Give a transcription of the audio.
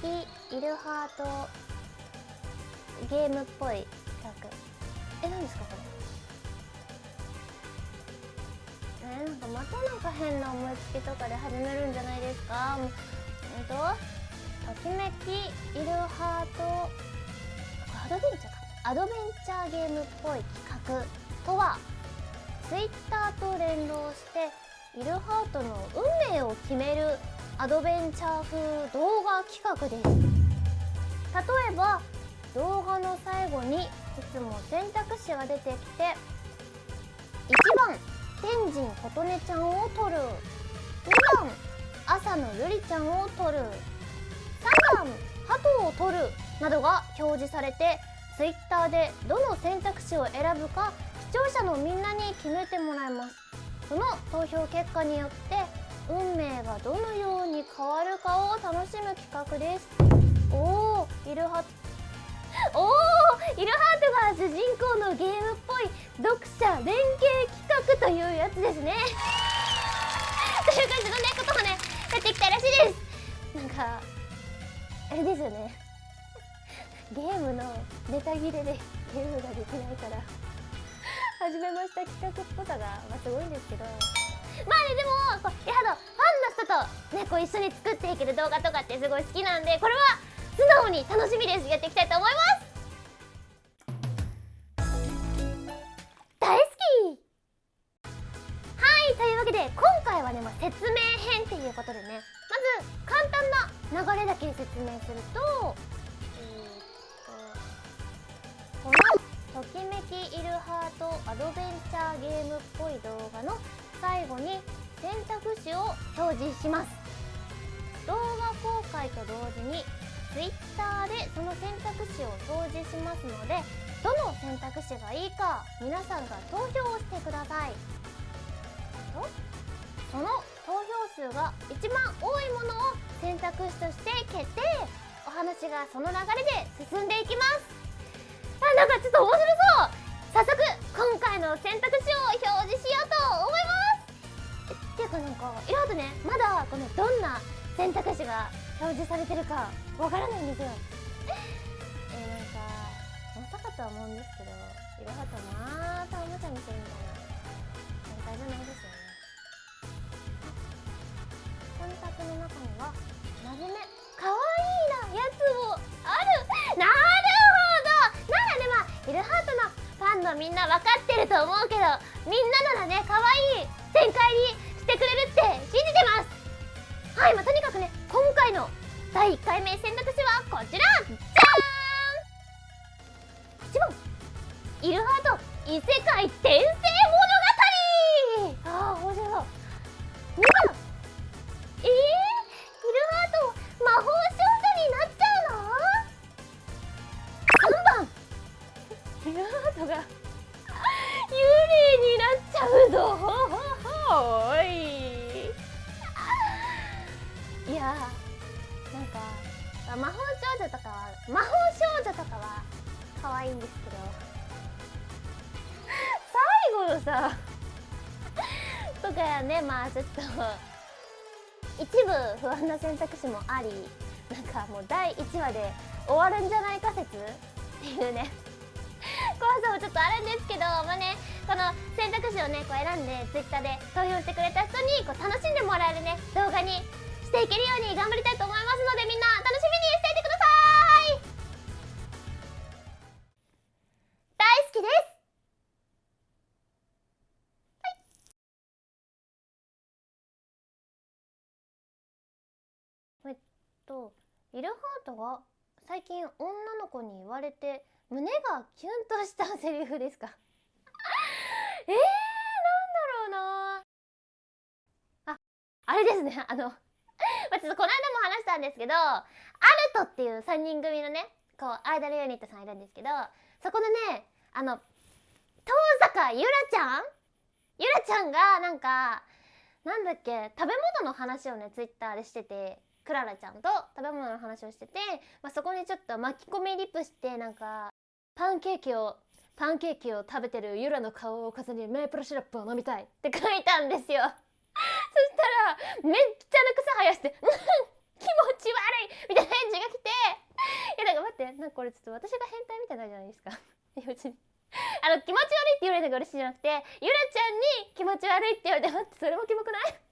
きイルハートゲームっぽい企画。え何ですかこれ？えなんかまたなんか変な思いつきとかで始めるんじゃないですか？うんとときめきイルハートアドベンチャーか。アドベンチャーゲームっぽい企画とはツイッターと連動してイルハートの運命を決めるアドベンチャー風動画企画です。例えば動画の最後にいつも選択肢が出てきて1番天神琴音ちゃんを撮る。2番朝の瑠璃ちゃんを撮る。3番鳩を撮るなどが表示されて Twitter でどの選択肢を選ぶか視聴者のみんなに決めてもらいます。その投票結果によって運命がどのように変わるかを楽しむ企画です。おおイルハおおイルハートが主人公のゲームっぽい読者連携企画というやつですね。という感じのねこともねやってきたらしいです。なんかあれですよね。ゲームのネタ切れでゲームができないから。始めました企画っぽさが、まあ、すごいんですけど。まあねでもこうやだファンの人とねこう一緒に作っていける動画とかってすごい好きなんでこれは素直に楽しみですやっていきたいと思います。大好き。はいというわけで今回はね、まあ、説明編っていうことでねまず簡単な流れだけ説明するとえー、っとこの「ときめきイルハートアドベンチャーゲームっぽい動画」の最後に選択肢を表示します。動画公開と同時に Twitter でその選択肢を表示しますのでどの選択肢がいいか皆さんが投票をしてください。とその投票数が一番多いものを選択肢として決定。お話がその流れで進んでいきます。あなんかちょっと面白そう。早速今回れてるかわからないんですよ。えー、なんかまさかとは思うんですけどいろはとまたおもちゃにするみたいな。展開じゃないですイルハート異世界転生物語。ああ面白そう2番えー、イルハート魔法少女になっちゃうの？3番。イルハートが幽霊になっちゃうぞ。おい。いやなんか魔法少女とかは魔法少女とかは可愛いんですけど最後のさとかねまあちょっと一部不安な選択肢もありなんかもう第1話で終わるんじゃないか説っていうね。怖さもちょっとあるんですけどまあねこの選択肢をねこう選んで Twitter で投票してくれた人にこう楽しんでもらえるね動画にしていけるように頑張りたいと思いますとイルハートが最近女の子に言われて胸がキュンとしたセリフですか？えー、なんだろうな。ああれですね。あの まあ、ちょっとこの間も話したんですけどアルトっていう3人組のねこうアイドルユニットさんいるんですけどそこでねあの遠坂ゆらちゃん？ゆらちゃんがなんかなんだっけ食べ物の話をねツイッターでしててクララちゃんと食べ物の話をしてて、まあ、そこにちょっと巻き込みリップしてなんかパンケーキをパンケーキを食べてるユラの顔を重ねメープルシロップを飲みたいって書いたんですよ。そしたらめっちゃな草生やして「気持ち悪いみたいな返事が来ていやなんか待ってなんかこれちょっと私が変態みたいなんじゃないですか？いや別に。あの気持ち悪いって言われたのが嬉しいじゃなくてゆらちゃんに気持ち悪いって言われて待ってそれもキモくない？